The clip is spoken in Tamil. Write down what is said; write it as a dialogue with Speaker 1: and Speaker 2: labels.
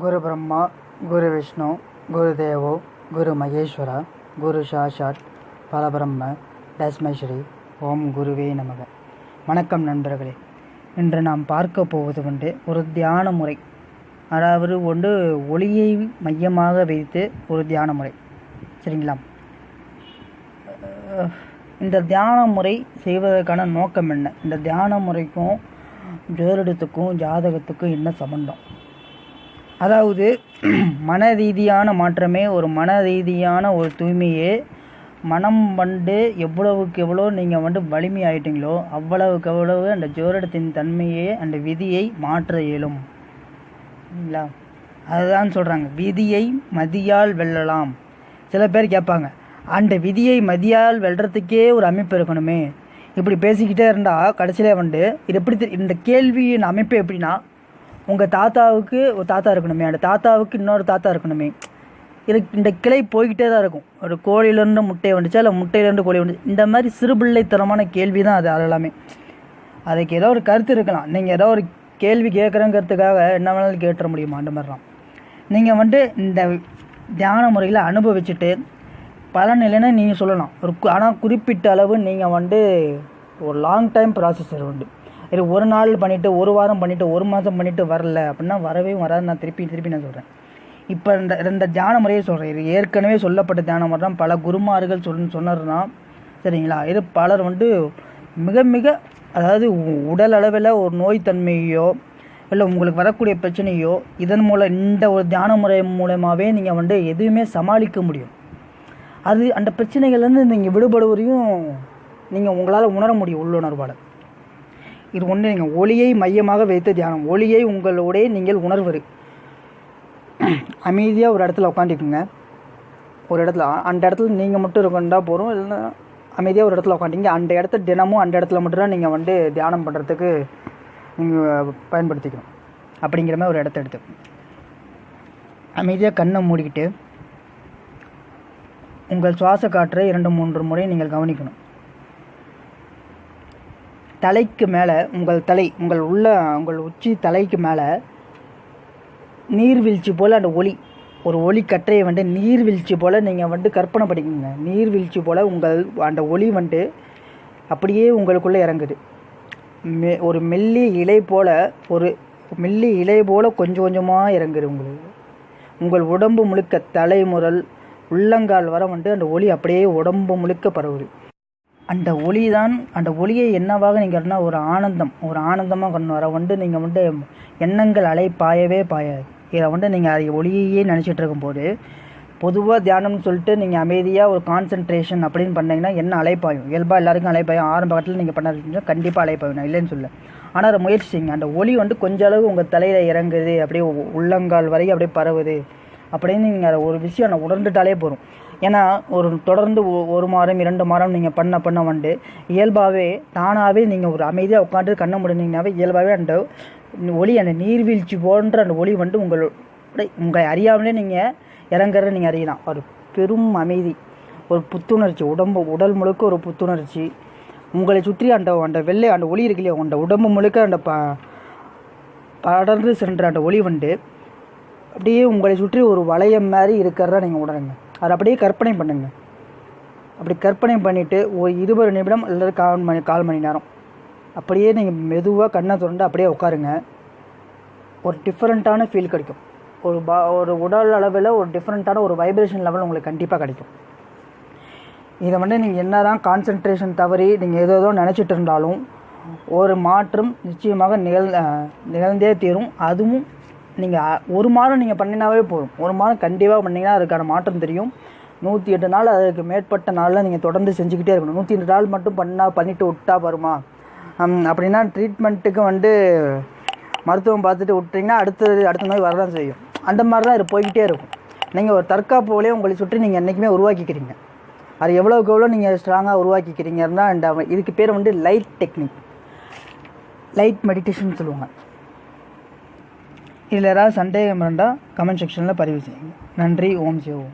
Speaker 1: குரு பிரம்மா குரு விஷ்ணு குரு தேவோ குரு மகேஸ்வரா குரு சாஷாட் பரபிரம்ம தஸ்மஸ்ரீ ஓம் குருவே நமக. வணக்கம் நண்பர்களே. இன்று நாம் பார்க்க போவது வந்து ஒரு தியான முறை. அதாவது ஒன்று ஒளியை மையமாக வைத்து ஒரு தியான முறை. சரிங்களா? இந்த தியான முறை செய்வதற்கான நோக்கம் என்ன? இந்த தியான முறைக்கும் ஜோதிடத்துக்கும் ஜாதகத்துக்கும் என்ன சம்பந்தம்? அதாவது மன ரீதியான மாற்றமே ஒரு மன ரீதியான ஒரு தூய்மையே. மனம் வந்து எவ்வளவுக்கு எவ்வளோ நீங்கள் வந்து வலிமை ஆயிட்டீங்களோ அவ்வளவுக்கு அவ்வளவு அந்த ஜோரடத்தின் தன்மையை அந்த விதியை மாற்ற இயலும். சரிங்களா அதுதான் சொல்கிறாங்க விதியை மதியால் வெல்லலாம். சில பேர் கேட்பாங்க அந்த விதியை மதியால் வெல்றதுக்கே ஒரு அமைப்பு இருக்கணுமே. இப்படி பேசிக்கிட்டே இருந்தால் கடைசியில் வந்து இது எப்படி இந்த கேள்வியின் அமைப்பு எப்படின்னா உங்கள் தாத்தாவுக்கு ஒரு தாத்தா இருக்கணுமே. அந்த தாத்தாவுக்கு இன்னொரு தாத்தா இருக்கணுமே. இது இந்த கிளை போய்கிட்டே தான் இருக்கும். ஒரு கோழியிலேருந்து முட்டை வந்துச்சா இல்லை முட்டையிலேருந்து கோழி வந்துச்சு? இந்த மாதிரி சிறுபிள்ளைத்தனமான கேள்வி தான் அது அது எல்லாமே. அதுக்கு ஏதோ ஒரு கருத்து இருக்கலாம். நீங்கள் ஏதோ ஒரு கேள்வி கேட்குறங்கிறதுக்காக என்ன வேணாலும் கேட்டுற முடியுமா? அந்த மாதிரிலாம். நீங்கள் வந்து இந்த தியான முறையில் அனுபவிச்சுட்டு பலன் இல்லைன்னா நீங்கள் சொல்லலாம். ஒரு ஆனால் குறிப்பிட்ட அளவு நீங்கள் வந்து ஒரு லாங் டைம் ப்ராசஸ் உண்டு. இது ஒரு நாள் பண்ணிவிட்டு ஒரு வாரம் பண்ணிவிட்டு ஒரு மாதம் பண்ணிவிட்டு வரல. அப்படின்னா வரவே வராது நான் திருப்பி திருப்பி நான் சொல்கிறேன் இப்போ இந்த இந்த தியான முறையை சொல்கிறேன் இது ஏற்கனவே சொல்லப்பட்ட தியான முறை தான். பல குருமார்கள் சொல் சொன்னதுனா சரிங்களா? இது பலர் வந்து மிக மிக அதாவது உ- உடல் அளவில் ஒரு நோய் தன்மையோ இல்லை உங்களுக்கு வரக்கூடிய பிரச்சனையோ இதன் மூலம் இந்த ஒரு தியான முறை மூலமாகவே நீங்கள் வந்து எதுவுமே சமாளிக்க முடியும். அது அந்த பிரச்சனைகள்லேருந்து நீங்கள் விடுபடுவதையும் நீங்கள் உங்களால் உணர முடியும் உள்ளுணர்வால். இது ஒன்று நீங்கள் ஒளியை மையமாக வைத்த தியானம். ஒளியை உங்களுடைய நீங்கள் உணர்வது அமைதியாக ஒரு இடத்துல உட்காந்துக்குங்க ஒரு இடத்துல அந்த இடத்துல நீங்கள் மட்டும் இருக்கண்டா போகிறோம் இல்லைன்னா அமைதியாக ஒரு இடத்துல உட்காண்டிங்க அந்த இடத்த தினமும் அந்த இடத்துல மட்டும்தான் நீங்கள் வந்து தியானம் பண்ணுறதுக்கு நீங்கள் பயன்படுத்திக்கணும். அப்படிங்கிற மாதிரி ஒரு இடத்த எடுத்து. அமைதியாக கண்ணை மூடிக்கிட்டு உங்கள் சுவாச காற்றை இரண்டு மூன்று முறை நீங்கள் கவனிக்கணும். தலைக்கு மேலே உங்கள் தலை உங்கள் உள்ள உங்கள் உச்சி தலைக்கு மேலே நீர்வீழ்ச்சி போல் அந்த ஒளி. ஒரு ஒளி கற்றையை வந்து நீர்வீழ்ச்சி போல் நீங்கள் வந்து கற்பனை பண்ணிக்கோங்க. நீர்வீழ்ச்சி போல் உங்கள் அந்த ஒளி வந்து அப்படியே உங்களுக்குள்ளே இறங்குது. மெ ஒரு மெல்லிய இலை போல் ஒரு மெல்லிய இலை போல் கொஞ்சம் கொஞ்சமாக இறங்குது உங்களுக்கு. உங்கள் உடம்பு முழுக்க தலைமுறல் உள்ளங்கால் வர வந்து அந்த ஒளி அப்படியே உடம்பு முழுக்க பரவுது. அந்த ஒளி தான் அந்த ஒளியை என்னவாக நீங்கள் ஒரு ஆனந்தம் ஒரு ஆனந்தமாக கொண்டு வர வந்து நீங்கள் வந்து எண்ணங்கள் அலை பாயவே பாயாது. இதை வந்து நீங்கள் அதை ஒளியையே நினச்சிட்டு இருக்கும்போது பொதுவாக தியானம்னு சொல்லிட்டு நீங்கள் அமைதியாக ஒரு கான்சென்ட்ரேஷன் அப்படின்னு பண்ணீங்கன்னா என்ன அலைப்பாயும். இயல்பாக எல்லாருக்கும் அலைப்பாயும். ஆரம்ப கட்டத்தில் நீங்கள் பண்ண கண்டிப்பாக அலைப்பாயும். நான் இல்லைன்னு சொல்ல ஆனால் அதை முயற்சி செய்யுங்க அந்த ஒளி வந்து கொஞ்ச அளவு உங்கள் தலையில் இறங்குது அப்படியே உள்ளங்கால் வரைக்கும் அப்படியே பரவுது அப்படின்னு நீங்கள் அதை ஒரு விஷயம் நான் உணர்ந்துட்டாலே போதும். ஏன்னா ஒரு தொடர்ந்து ஒ- ஒரு மாதம் இரண்டு மாதம் நீங்கள் பண்ண பண்ண வந்து இயல்பாகவே தானாகவே நீங்கள் ஒரு அமைதியாக உட்காந்து கண்ணை முடினீங்கனாவே இயல்பாகவே அந்த ஒளி அந்த நீர்வீழ்ச்சி போன்ற அந்த ஒளி வந்து உங்கள் உங்களை அறியாமலே நீங்கள் இறங்குறத நீங்கள் அறியலாம். ஒரு பெரும் அமைதி ஒரு புத்துணர்ச்சி உடம்பு உடல் முழுக்க ஒரு புத்துணர்ச்சி. உங்களை சுற்றி அந்த அந்த வெள்ளை அந்த ஒளி இருக்கு இல்லையா? அந்த உடம்பு முழுக்க அந்த ப படர்ந்து சென்ற அந்த ஒளி வந்து அப்படியே உங்களை சுற்றி ஒரு வளையம் மாதிரி இருக்கிறத நீங்கள் உணருங்க. அதை அப்படியே கற்பனை பண்ணுங்க. அப்படி கற்பனை பண்ணிவிட்டு ஒரு இருபது நிமிடம் அல்லது கால் மணி கால் மணி நேரம். அப்படியே நீங்கள் மெதுவாக கண்ணை திறந்து அப்படியே உட்காருங்க. ஒரு டிஃப்ரெண்ட்டான ஃபீல் கிடைக்கும். ஒரு பா ஒரு உடல் அளவில் ஒரு டிஃப்ரெண்ட்டான ஒரு வைப்ரேஷன் லெவல் உங்களுக்கு கண்டிப்பாக கிடைக்கும். இதை வந்து நீங்கள் என்ன தான் கான்சென்ட்ரேஷன் தவறி நீங்கள் ஏதோ ஏதோ நினச்சிட்டு இருந்தாலும் ஒரு மாற்றம் நிச்சயமாக நிகழ் நிகழ்ந்தே தீரும். அதுவும் நீங்கள் ஒரு மாதம் நீங்கள் பண்ணினாவே போதும். ஒரு மாதம் கண்டிப்பாக பண்ணிங்கன்னா அதுக்கான மாற்றம் தெரியும். நூற்றி எட்டு நாள் அதுக்கு மேற்பட்ட நாளில் நீங்கள் தொடர்ந்து செஞ்சுக்கிட்டே இருக்கணும். நூற்றி எட்டு நாள் மட்டும் பண்ணால் பண்ணிவிட்டு விட்டா வருமா? அப்படின்னா ட்ரீட்மெண்ட்டுக்கு வந்து மருத்துவம் பார்த்துட்டு விட்டிங்கன்னா அடுத்தது அடுத்த நோய் வரதான் செய்யும். அந்த மாதிரி தான் இது போய்கிட்டே இருக்கும். நீங்கள் ஒரு தற்காப்புகளே உங்களை சுற்றி நீங்கள் என்றைக்குமே உருவாக்கிக்கிறீங்க. அது எவ்வளோக்கு எவ்வளோ நீங்கள் ஸ்ட்ராங்காக உருவாக்கிக்கிறீங்கன்னா இந்த இதுக்கு பேர் வந்து லைட் டெக்னிக் லைட் மெடிடேஷன் சொல்லுவாங்க. இதில் ஏதாவது சந்தேகம் இருந்தால் கமெண்ட் செக்ஷனில் பதிவு செய்யுங்க. நன்றி ஓம் சிவம்